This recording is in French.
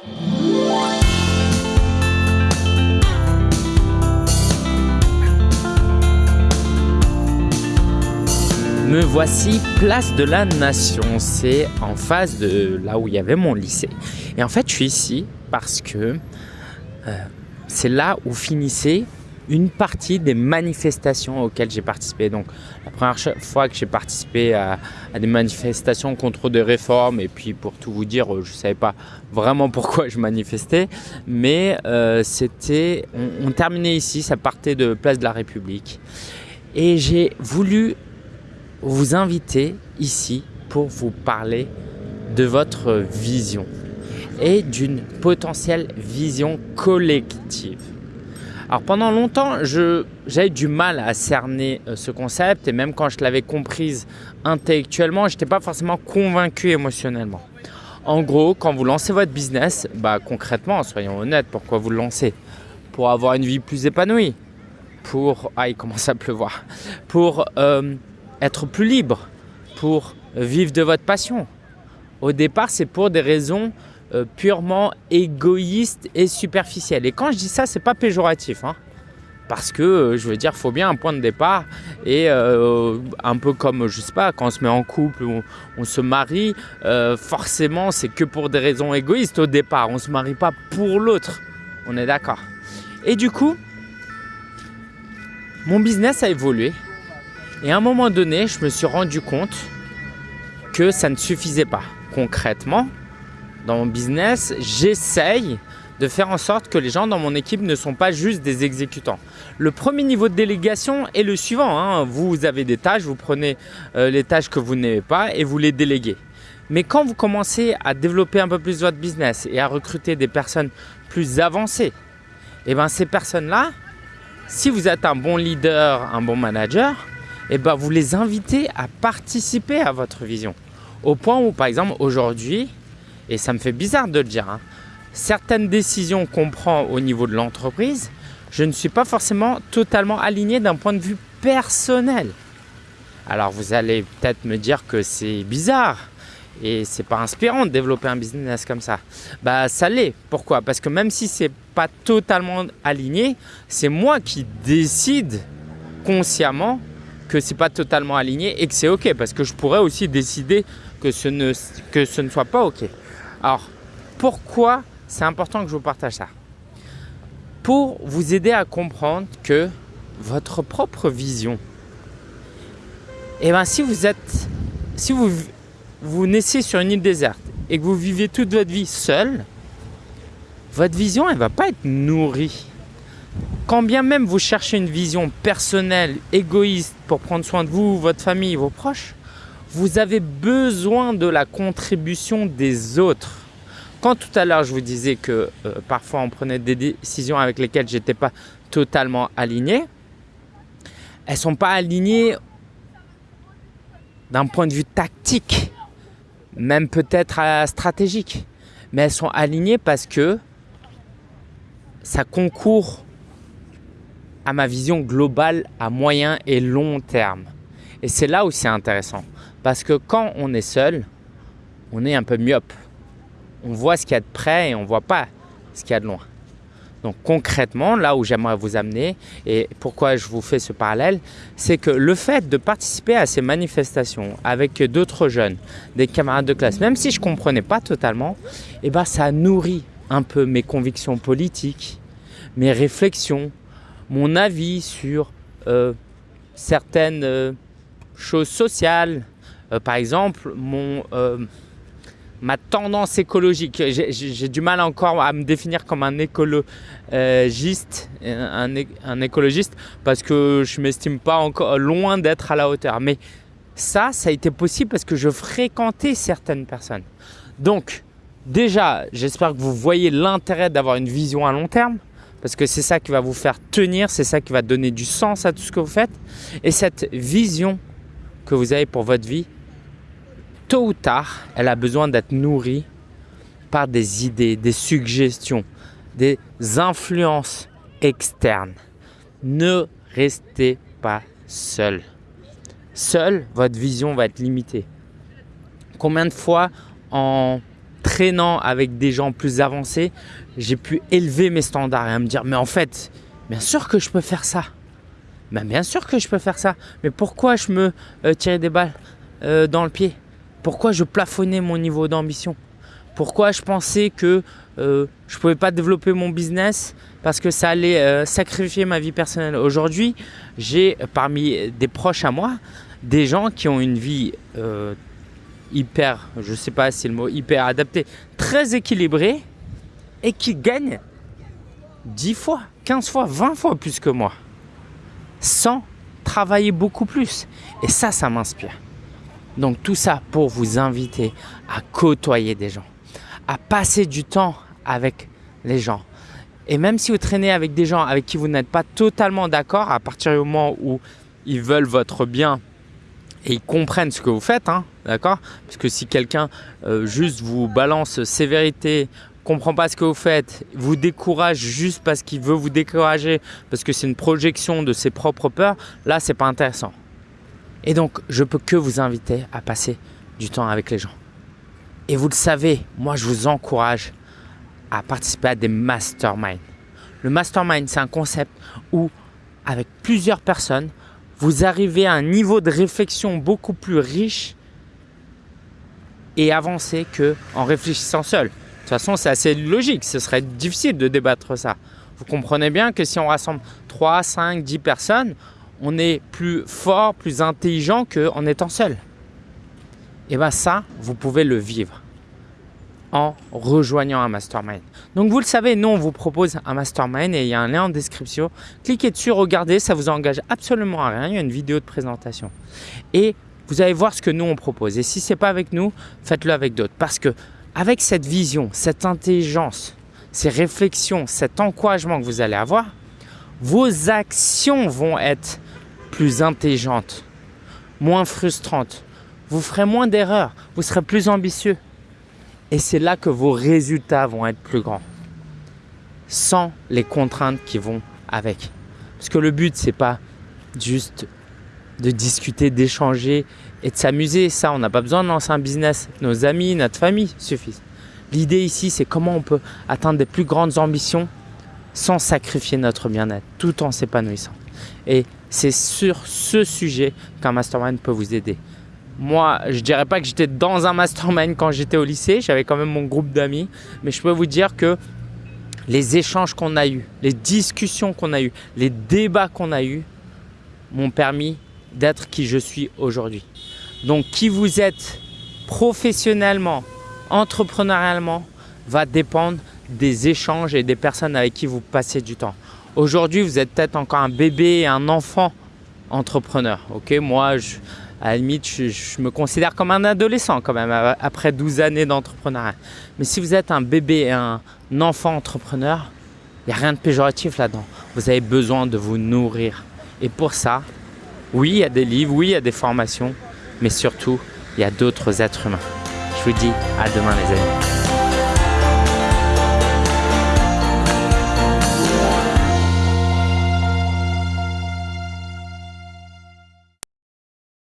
Me voici place de la Nation, c'est en face de là où il y avait mon lycée. Et en fait, je suis ici parce que euh, c'est là où finissait une partie des manifestations auxquelles j'ai participé. Donc la première fois que j'ai participé à, des manifestations contre des réformes, et puis pour tout vous dire, je ne savais pas vraiment pourquoi je manifestais, mais euh, c'était, on, on terminait ici, ça partait de Place de la République. Et j'ai voulu vous inviter ici pour vous parler de votre vision et d'une potentielle vision collective. Alors pendant longtemps, j'avais du mal à cerner euh, ce concept et même quand je l'avais comprise intellectuellement, je n'étais pas forcément convaincu émotionnellement. En gros, quand vous lancez votre business, bah, concrètement, soyons honnêtes, pourquoi vous le lancez? Pour avoir une vie plus épanouie, pour... Ah, il commence à pleuvoir. Pour euh, être plus libre, pour vivre de votre passion. Au départ, c'est pour des raisons euh, purement égoïstes et superficielles. Et quand je dis ça, c'est pas péjoratif. Hein. parce que, euh, je veux dire, il faut bien un point de départ. Et euh, un peu comme, je sais pas, quand on se met en couple ou on, se marie, forcément, c'est que pour des raisons égoïstes au départ. On ne se marie pas pour l'autre. On est d'accord. Et du coup, mon business a évolué. Et à un moment donné, je me suis rendu compte que ça ne suffisait pas. Concrètement, dans mon business, j'essaye de faire en sorte que les gens dans mon équipe ne sont pas juste des exécutants. Le premier niveau de délégation est le suivant. Hein. Vous avez des tâches, vous prenez euh, les tâches que vous n'aimez pas et vous les déléguez. Mais quand vous commencez à développer un peu plus votre business et à recruter des personnes plus avancées, et eh bien ces personnes-là, si vous êtes un bon leader, un bon manager, et eh ben, vous les invitez à participer à votre vision. Au point où, par exemple, aujourd'hui, et ça me fait bizarre de le dire, hein, certaines décisions qu'on prend au niveau de l'entreprise, je ne suis pas forcément totalement aligné d'un point de vue personnel. Alors vous allez peut-être me dire que c'est bizarre et c'est pas inspirant de développer un business comme ça. Bah ça l'est. Pourquoi? Parce que même si c'est pas totalement aligné, c'est moi qui décide consciemment que c'est pas totalement aligné et que c'est ok parce que je pourrais aussi décider que ce ne, que ce ne soit pas ok. Alors, pourquoi c'est important que je vous partage ça? Pour vous aider à comprendre que votre propre vision, eh ben si vous êtes, si vous, vous naissez sur une île déserte et que vous vivez toute votre vie seul, votre vision, elle va pas être nourrie. Quand bien même vous cherchez une vision personnelle, égoïste pour prendre soin de vous, votre famille, vos proches, vous avez besoin de la contribution des autres. Quand tout à l'heure je vous disais que euh, parfois on prenait des décisions avec lesquelles je n'étais pas totalement aligné, elles ne sont pas alignées d'un point de vue tactique, même peut-être stratégique, mais elles sont alignées parce que ça concourt à ma vision globale à moyen et long terme. Et c'est là où c'est intéressant. Parce que quand on est seul, on est un peu myope. On voit ce qu'il y a de près et on ne voit pas ce qu'il y a de loin. Donc concrètement, là où j'aimerais vous amener et pourquoi je vous fais ce parallèle, c'est que le fait de participer à ces manifestations avec d'autres jeunes, des camarades de classe, même si je ne comprenais pas totalement, eh ben, ça nourrit un peu mes convictions politiques, mes réflexions, mon avis sur euh, certaines euh, choses sociales. Euh, par exemple, mon, ma tendance écologique. J'ai du mal encore à me définir comme un écologiste, un, un écologiste parce que je ne m'estime pas encore loin d'être à la hauteur. Mais ça, ça a été possible parce que je fréquentais certaines personnes. Donc, déjà, j'espère que vous voyez l'intérêt d'avoir une vision à long terme parce que c'est ça qui va vous faire tenir, c'est ça qui va donner du sens à tout ce que vous faites. Et cette vision que vous avez pour votre vie, tôt ou tard, elle a besoin d'être nourrie par des idées, des suggestions, des influences externes. Ne restez pas seul. Seul, votre vision va être limitée. Combien de fois en traînant avec des gens plus avancés, j'ai pu élever mes standards et me dire mais en fait, bien sûr que je peux faire ça. Mais bien sûr que je peux faire ça. Mais pourquoi je me euh, des balles euh, dans le pied? Pourquoi je plafonnais mon niveau d'ambition? Pourquoi je pensais que euh, je ne pouvais pas développer mon business parce que ça allait sacrifier ma vie personnelle? Aujourd'hui, j'ai parmi des proches à moi des gens qui ont une vie hyper, je ne sais pas si le mot hyper adapté, très équilibrée et qui gagnent 10 fois, 15 fois, 20 fois plus que moi sans travailler beaucoup plus. Et ça, ça m'inspire. Donc tout ça pour vous inviter à côtoyer des gens, à passer du temps avec les gens. Et même si vous traînez avec des gens avec qui vous n'êtes pas totalement d'accord, à partir du moment où ils veulent votre bien et ils comprennent ce que vous faites, hein, d'accord? Parce que si quelqu'un euh, juste vous balance sévérité comprend pas ce que vous faites, vous décourage juste parce qu'il veut vous décourager, parce que c'est une projection de ses propres peurs, là, c'est pas intéressant. Et donc, je peux que vous inviter à passer du temps avec les gens. Et vous le savez, moi, je vous encourage à participer à des masterminds. Le mastermind, c'est un concept où, avec plusieurs personnes, vous arrivez à un niveau de réflexion beaucoup plus riche et avancé qu'en réfléchissant seul. De toute façon, c'est assez logique. Ce serait difficile de débattre ça. Vous comprenez bien que si on rassemble 3, 5, 10 personnes, on est plus fort, plus intelligent qu'en étant seul. Et bien ça, vous pouvez le vivre en rejoignant un mastermind. Donc vous le savez, nous on vous propose un mastermind et il y a un lien en description. Cliquez dessus, regardez, ça vous engage absolument à rien. Il y a une vidéo de présentation. Et vous allez voir ce que nous on propose. Et si ce n'est pas avec nous, faites-le avec d'autres. Parce que avec cette vision, cette intelligence, ces réflexions, cet encouragement que vous allez avoir, vos actions vont être plus intelligentes, moins frustrantes. Vous ferez moins d'erreurs, vous serez plus ambitieux. Et c'est là que vos résultats vont être plus grands. Sans les contraintes qui vont avec. Parce que le but, c'est pas juste de discuter, d'échanger et de s'amuser. Ça, on n'a pas besoin de lancer un business. Nos amis, notre famille suffisent. L'idée ici, c'est comment on peut atteindre des plus grandes ambitions sans sacrifier notre bien-être, tout en s'épanouissant. Et c'est sur ce sujet qu'un mastermind peut vous aider. Moi, je dirais pas que j'étais dans un mastermind quand j'étais au lycée, j'avais quand même mon groupe d'amis, mais je peux vous dire que les échanges qu'on a eus, les discussions qu'on a eues, les débats qu'on a eus m'ont permis d'être qui je suis aujourd'hui. Donc, qui vous êtes professionnellement, entrepreneurialement, va dépendre des échanges et des personnes avec qui vous passez du temps. Aujourd'hui, vous êtes peut-être encore un bébé, un enfant entrepreneur. Moi, à la limite, je, me considère comme un adolescent quand même après 12 années d'entrepreneuriat. Mais si vous êtes un bébé et un enfant entrepreneur, il n'y a rien de péjoratif là-dedans. Vous avez besoin de vous nourrir. Et pour ça, oui, il y a des livres, oui, il y a des formations, mais surtout, il y a d'autres êtres humains. Je vous dis à demain les amis.